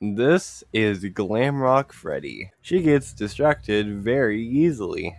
This is Glamrock Freddy. She gets distracted very easily.